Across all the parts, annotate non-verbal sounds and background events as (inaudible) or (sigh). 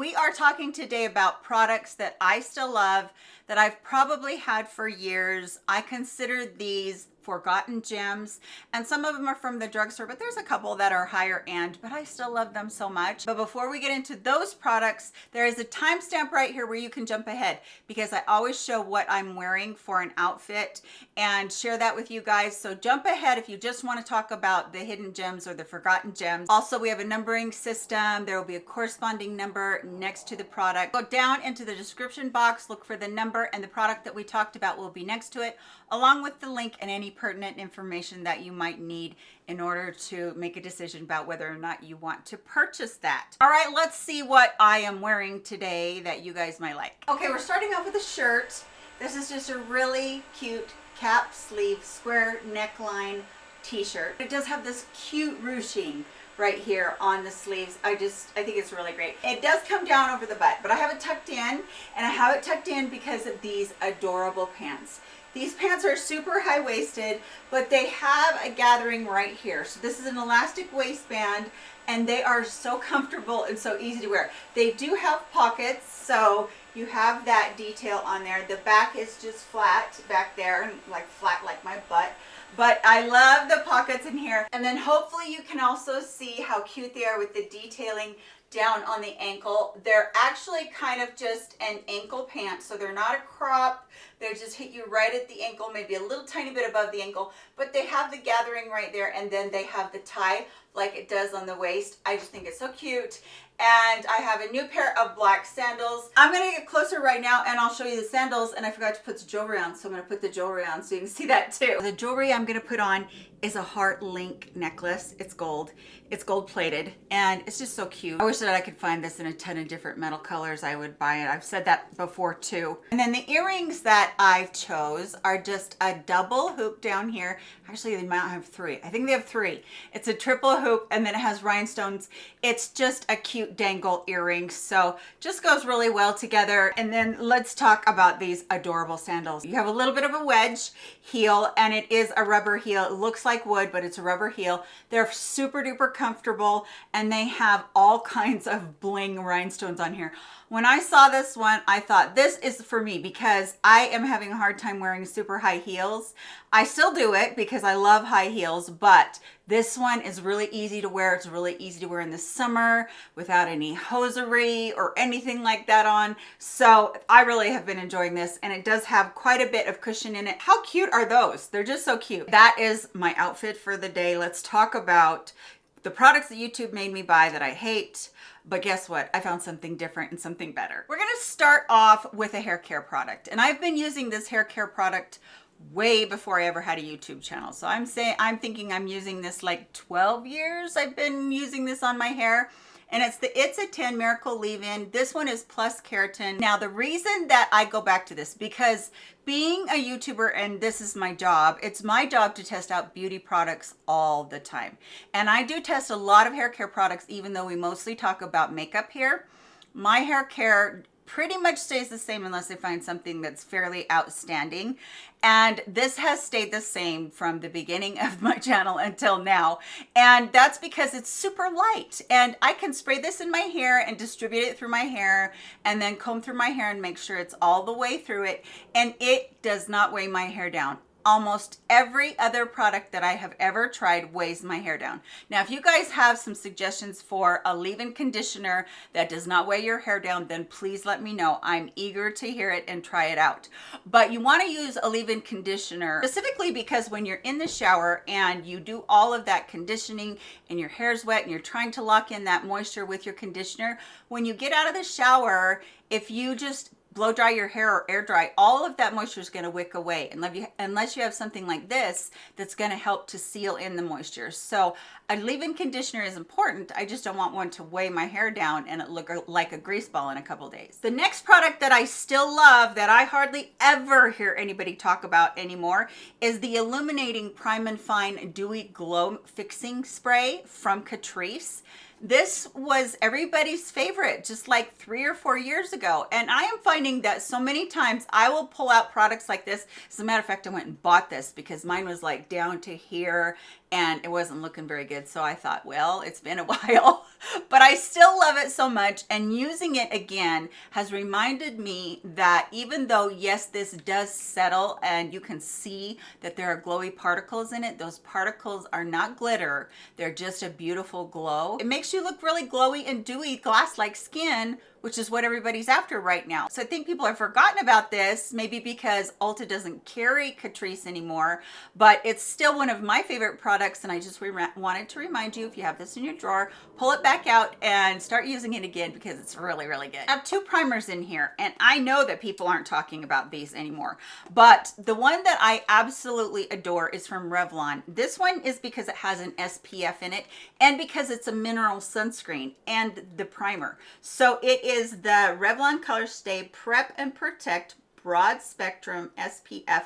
We are talking today about products that I still love, that I've probably had for years. I consider these forgotten gems. And some of them are from the drugstore but there's a couple that are higher end but I still love them so much. But before we get into those products there is a timestamp right here where you can jump ahead because I always show what I'm wearing for an outfit and share that with you guys. So jump ahead if you just want to talk about the hidden gems or the forgotten gems. Also we have a numbering system. There will be a corresponding number next to the product. Go down into the description box look for the number and the product that we talked about will be next to it along with the link and any pertinent information that you might need in order to make a decision about whether or not you want to purchase that. All right, let's see what I am wearing today that you guys might like. Okay, we're starting off with a shirt. This is just a really cute cap sleeve square neckline t-shirt. It does have this cute ruching right here on the sleeves. I just, I think it's really great. It does come down over the butt, but I have it tucked in and I have it tucked in because of these adorable pants. These pants are super high-waisted, but they have a gathering right here. So this is an elastic waistband and they are so comfortable and so easy to wear. They do have pockets, so you have that detail on there. The back is just flat back there, and like flat like my butt. But I love the pockets in here. And then hopefully you can also see how cute they are with the detailing down on the ankle. They're actually kind of just an ankle pant, so they're not a crop. They just hit you right at the ankle, maybe a little tiny bit above the ankle, but they have the gathering right there, and then they have the tie like it does on the waist. I just think it's so cute and I have a new pair of black sandals. I'm gonna get closer right now and I'll show you the sandals and I forgot to put the jewelry on so I'm gonna put the jewelry on so you can see that too. The jewelry I'm gonna put on is a heart link necklace. It's gold. It's gold plated and it's just so cute. I wish that I could find this in a ton of different metal colors. I would buy it. I've said that before too. And then the earrings that I chose are just a double hoop down here. Actually, they might have three. I think they have three. It's a triple hoop and then it has rhinestones. It's just a cute dangle earring. So just goes really well together. And then let's talk about these adorable sandals. You have a little bit of a wedge heel and it is a rubber heel. It looks like wood, but it's a rubber heel. They're super duper comfortable and they have all (laughs) kinds of bling rhinestones on here. When I saw this one, I thought this is for me because I am having a hard time wearing super high heels. I still do it because I love high heels, but this one is really easy to wear. It's really easy to wear in the summer without any hosiery or anything like that on. So I really have been enjoying this and it does have quite a bit of cushion in it. How cute are those? They're just so cute. That is my outfit for the day. Let's talk about the products that YouTube made me buy that I hate, but guess what? I found something different and something better. We're gonna start off with a hair care product. And I've been using this hair care product way before I ever had a YouTube channel. So I'm saying, I'm thinking I'm using this like 12 years. I've been using this on my hair and it's the It's a 10 Miracle Leave-In. This one is plus keratin. Now, the reason that I go back to this, because being a YouTuber and this is my job, it's my job to test out beauty products all the time. And I do test a lot of hair care products, even though we mostly talk about makeup here. My hair care pretty much stays the same unless I find something that's fairly outstanding. And this has stayed the same from the beginning of my channel until now. And that's because it's super light. And I can spray this in my hair and distribute it through my hair and then comb through my hair and make sure it's all the way through it. And it does not weigh my hair down almost every other product that I have ever tried weighs my hair down. Now, if you guys have some suggestions for a leave-in conditioner that does not weigh your hair down, then please let me know. I'm eager to hear it and try it out. But you want to use a leave-in conditioner specifically because when you're in the shower and you do all of that conditioning and your hair's wet and you're trying to lock in that moisture with your conditioner, when you get out of the shower, if you just blow dry your hair or air dry, all of that moisture is going to wick away unless you, unless you have something like this that's going to help to seal in the moisture. So a leave-in conditioner is important. I just don't want one to weigh my hair down and it look like a grease ball in a couple days. The next product that I still love that I hardly ever hear anybody talk about anymore is the Illuminating Prime and Fine Dewy Glow Fixing Spray from Catrice. This was everybody's favorite just like three or four years ago. And I am finding that so many times I will pull out products like this. As a matter of fact, I went and bought this because mine was like down to here and it wasn't looking very good. So I thought, well, it's been a (laughs) while, but I still love it so much. And using it again has reminded me that even though, yes, this does settle and you can see that there are glowy particles in it, those particles are not glitter. They're just a beautiful glow. It makes you look really glowy and dewy glass-like skin which is what everybody's after right now. So I think people have forgotten about this, maybe because Ulta doesn't carry Catrice anymore, but it's still one of my favorite products. And I just wanted to remind you, if you have this in your drawer, pull it back out and start using it again because it's really, really good. I have two primers in here and I know that people aren't talking about these anymore, but the one that I absolutely adore is from Revlon. This one is because it has an SPF in it and because it's a mineral sunscreen and the primer. So it is the Revlon Colorstay Prep and Protect Broad Spectrum SPF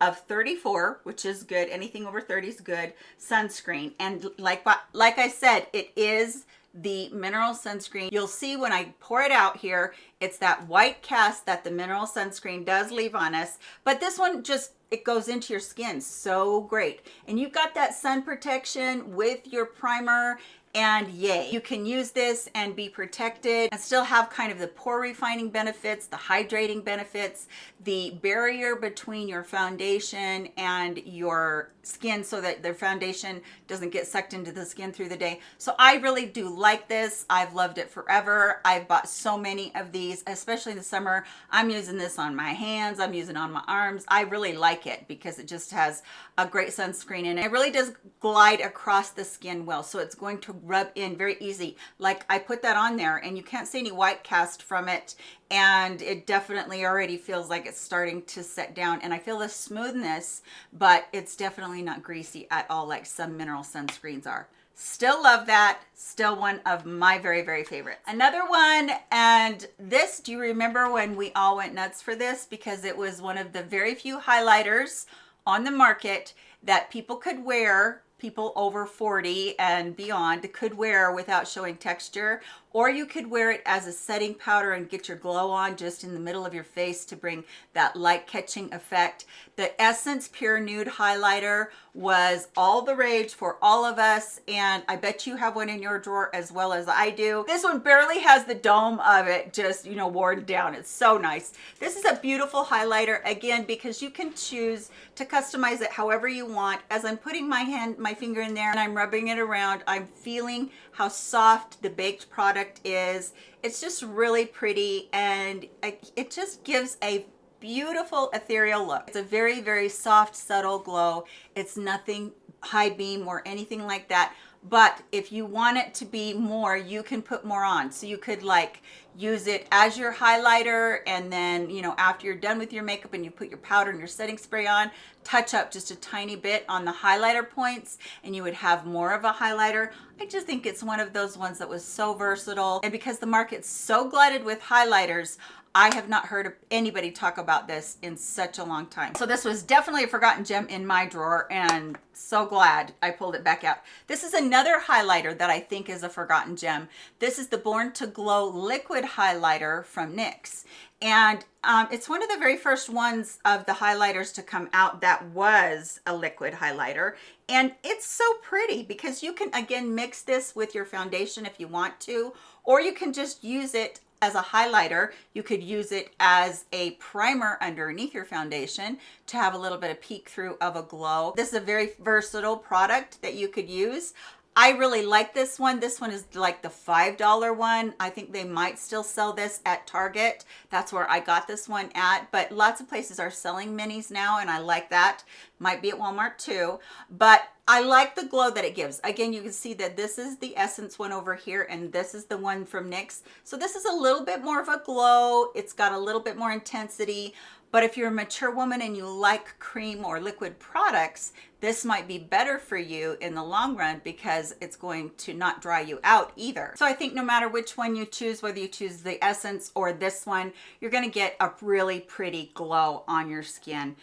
of 34 which is good. Anything over 30 is good. Sunscreen. And like like i said it is the mineral sunscreen. You'll see when i pour it out here it's that white cast that the mineral sunscreen does leave on us. But this one just it goes into your skin. So great. And you've got that sun protection with your primer and yay. You can use this and be protected and still have kind of the pore refining benefits the hydrating benefits the barrier between your foundation and your skin so that their foundation doesn't get sucked into the skin through the day. So i really do like this. I've loved it forever. I've bought so many of these especially in the summer. I'm using this on my hands. I'm using on my arms. I really like it because it just has a great sunscreen and it really does glide across the skin well. So it's going to rub in very easy. Like i put that on there and you can't see any white cast from it and it definitely already feels like it's starting to set down and I feel the smoothness but it's definitely not greasy at all like some mineral sunscreens are. Still love that. Still one of my very very favorites. Another one and this do you remember when we all went nuts for this? Because it was one of the very few highlighters on the market that people could wear people over 40 and beyond could wear without showing texture or you could wear it as a setting powder and get your glow on just in the middle of your face to bring that light catching effect. The essence pure nude highlighter was all the rage for all of us and i bet you have one in your drawer as well as i do. This one barely has the dome of it just you know worn down. It's so nice. This is a beautiful highlighter again because you can choose to customize it however you want. As i'm putting my hand my finger in there and i'm rubbing it around i'm feeling how soft the baked product is it's just really pretty and it just gives a beautiful ethereal look. It's a very, very soft, subtle glow. It's nothing high beam or anything like that. But if you want it to be more, you can put more on. So you could like use it as your highlighter and then, you know, after you're done with your makeup and you put your powder and your setting spray on, touch up just a tiny bit on the highlighter points and you would have more of a highlighter. I just think it's one of those ones that was so versatile. And because the market's so glutted with highlighters, I have not heard anybody talk about this in such a long time. So this was definitely a forgotten gem in my drawer and so glad I pulled it back out. This is another highlighter that I think is a forgotten gem. This is the Born to Glow Liquid Highlighter from NYX. And um, it's one of the very first ones of the highlighters to come out that was a liquid highlighter. And it's so pretty because you can, again, mix this with your foundation if you want to, or you can just use it as a highlighter. You could use it as a primer underneath your foundation to have a little bit of peek through of a glow. This is a very versatile product that you could use. I really like this one. This one is like the $5 one. I think they might still sell this at Target. That's where I got this one at, but lots of places are selling minis now and I like that. Might be at Walmart too, but I like the glow that it gives. Again, you can see that this is the Essence one over here and this is the one from NYX. So this is a little bit more of a glow. It's got a little bit more intensity, but if you're a mature woman and you like cream or liquid products, this might be better for you in the long run because it's going to not dry you out either. So I think no matter which one you choose, whether you choose the Essence or this one, you're gonna get a really pretty glow on your skin.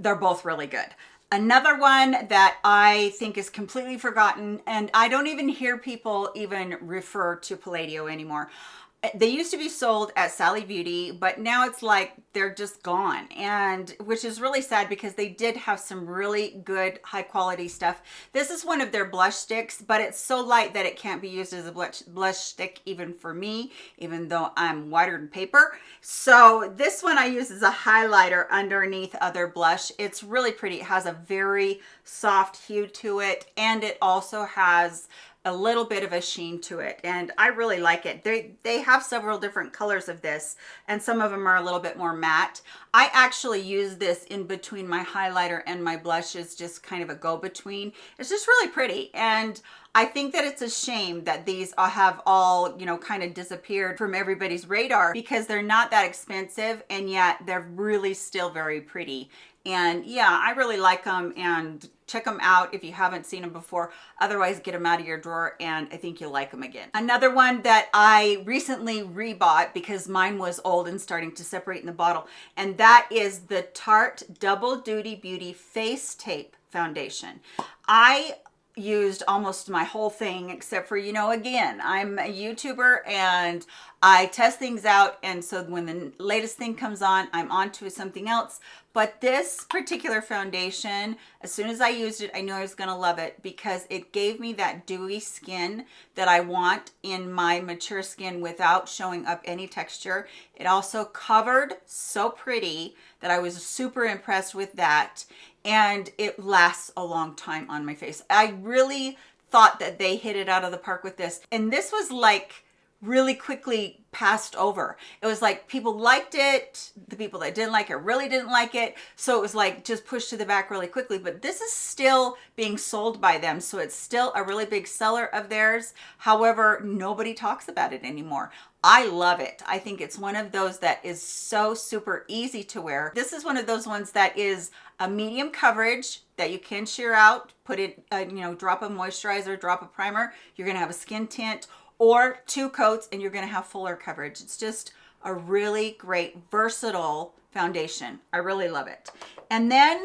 They're both really good. Another one that I think is completely forgotten, and I don't even hear people even refer to Palladio anymore. Uh, they used to be sold at Sally Beauty, but now it's like they're just gone. And which is really sad because they did have some really good high quality stuff. This is one of their blush sticks, but it's so light that it can't be used as a blush, blush stick even for me, even though I'm whiter than paper. So this one I use as a highlighter underneath other blush. It's really pretty. It has a very soft hue to it and it also has a little bit of a sheen to it and I really like it. They, they have several different colors of this and some of them are a little bit more matte. I actually use this in between my highlighter and my blushes, just kind of a go-between. It's just really pretty and I think that it's a shame that these uh, have all, you know, kind of disappeared from everybody's radar because they're not that expensive and yet they're really still very pretty. And yeah, I really like them and check them out if you haven't seen them before. Otherwise, get them out of your drawer and I think you'll like them again. Another one that I recently rebought because mine was old and starting to separate in the bottle. And that is the Tarte Double Duty Beauty Face Tape Foundation. I used almost my whole thing except for you know again i'm a youtuber and i test things out and so when the latest thing comes on i'm on to something else. But this particular foundation as soon as i used it i knew i was going to love it because it gave me that dewy skin that i want in my mature skin without showing up any texture. It also covered so pretty that i was super impressed with that and it lasts a long time on my face. I really thought that they hit it out of the park with this. And this was like really quickly passed over. It was like people liked it. The people that didn't like it really didn't like it. So it was like just pushed to the back really quickly. But this is still being sold by them. So it's still a really big seller of theirs. However, nobody talks about it anymore. I love it. I think it's one of those that is so super easy to wear. This is one of those ones that is a medium coverage that you can sheer out, put it, uh, you know, drop a moisturizer, drop a primer. You're going to have a skin tint or two coats and you're going to have fuller coverage. It's just a really great versatile foundation. I really love it. And then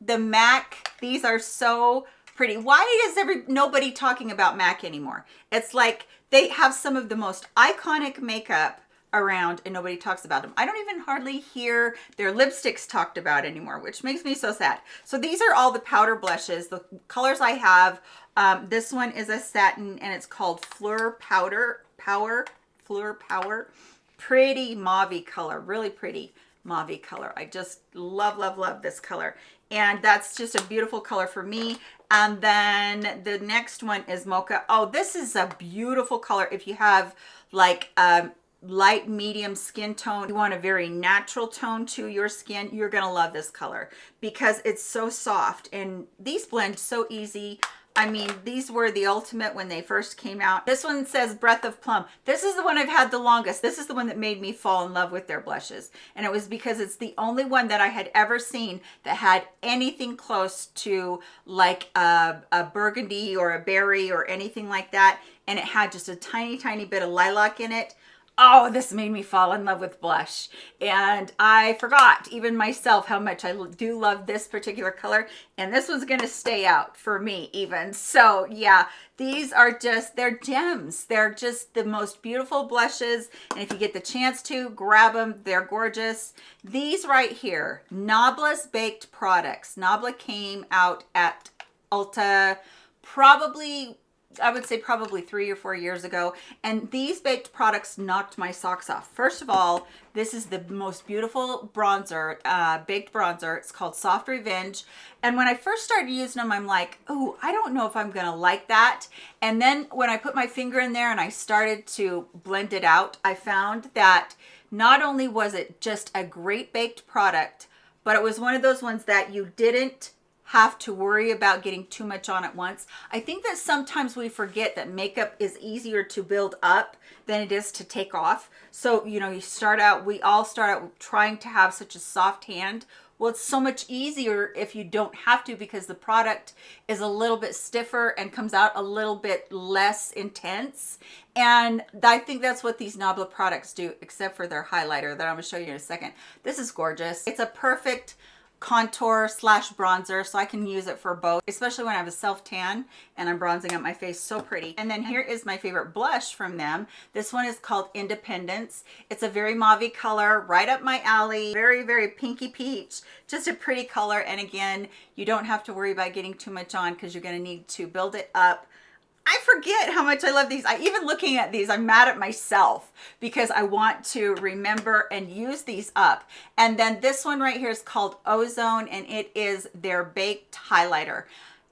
the MAC, these are so pretty. Why is every nobody talking about MAC anymore? It's like they have some of the most iconic makeup around and nobody talks about them. I don't even hardly hear their lipsticks talked about anymore, which makes me so sad. So these are all the powder blushes. The colors I have, um, this one is a satin and it's called Fleur Powder Power, Fleur Power. Pretty mauve color, really pretty mauve color. I just love, love, love this color. And that's just a beautiful color for me. And then the next one is Mocha. Oh, this is a beautiful color. If you have like um, light medium skin tone you want a very natural tone to your skin you're gonna love this color because it's so soft and these blend so easy I mean, these were the ultimate when they first came out. This one says Breath of Plum. This is the one I've had the longest. This is the one that made me fall in love with their blushes. And it was because it's the only one that I had ever seen that had anything close to like a, a burgundy or a berry or anything like that. And it had just a tiny, tiny bit of lilac in it oh, this made me fall in love with blush. And I forgot even myself how much I do love this particular color. And this one's gonna stay out for me even. So yeah, these are just, they're gems. They're just the most beautiful blushes. And if you get the chance to, grab them. They're gorgeous. These right here, Nobla's Baked Products. Nobla came out at Ulta probably I would say probably three or four years ago. And these baked products knocked my socks off. First of all, this is the most beautiful bronzer, uh, baked bronzer. It's called Soft Revenge. And when I first started using them, I'm like, oh, I don't know if I'm gonna like that. And then when I put my finger in there and I started to blend it out, I found that not only was it just a great baked product, but it was one of those ones that you didn't have to worry about getting too much on at once. I think that sometimes we forget that makeup is easier to build up than it is to take off. So, you know, you start out, we all start out trying to have such a soft hand. Well, it's so much easier if you don't have to because the product is a little bit stiffer and comes out a little bit less intense. And I think that's what these Nobla products do, except for their highlighter that I'm gonna show you in a second. This is gorgeous. It's a perfect contour slash bronzer so I can use it for both especially when I have a self tan and I'm bronzing up my face so pretty. And then here is my favorite blush from them. This one is called Independence. It's a very mauve color right up my alley. Very very pinky peach. Just a pretty color and again you don't have to worry about getting too much on because you're going to need to build it up I forget how much I love these. I even looking at these, I'm mad at myself because I want to remember and use these up. And then this one right here is called Ozone and it is their baked highlighter.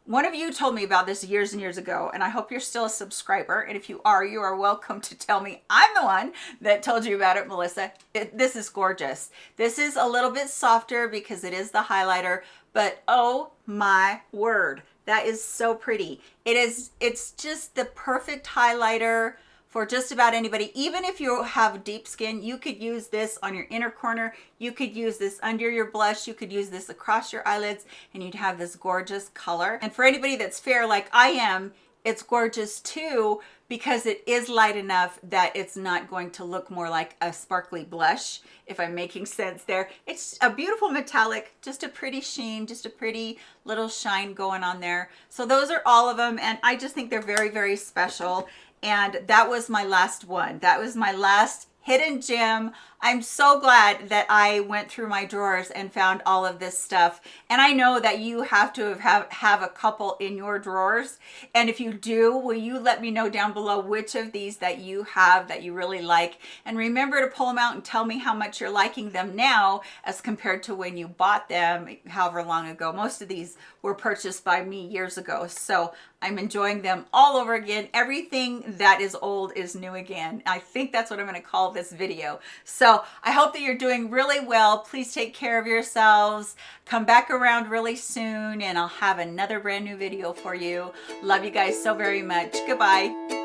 One of you told me about this years and years ago, and I hope you're still a subscriber. And if you are, you are welcome to tell me I'm the one that told you about it, Melissa. It, this is gorgeous. This is a little bit softer because it is the highlighter, but oh my word that is so pretty. It is, it's just the perfect highlighter for just about anybody. Even if you have deep skin, you could use this on your inner corner. You could use this under your blush. You could use this across your eyelids and you'd have this gorgeous color. And for anybody that's fair like I am, it's gorgeous too because it is light enough that it's not going to look more like a sparkly blush if I'm making (laughs) sense there. It's a beautiful metallic, just a pretty sheen, just a pretty little shine going on there. So those are all of them and I just think they're very, very special. And that was my last one. That was my last hidden gem. I'm so glad that I went through my drawers and found all of this stuff. And I know that you have to have, have a couple in your drawers. And if you do, will you let me know down below which of these that you have that you really like? And remember to pull them out and tell me how much you're liking them now as compared to when you bought them however long ago. Most of these were purchased by me years ago. So I'm enjoying them all over again. Everything that is old is new again. I think that's what I'm going to call this video. So I hope that you're doing really well. Please take care of yourselves. Come back around really soon and I'll have another brand new video for you. Love you guys so very much. Goodbye.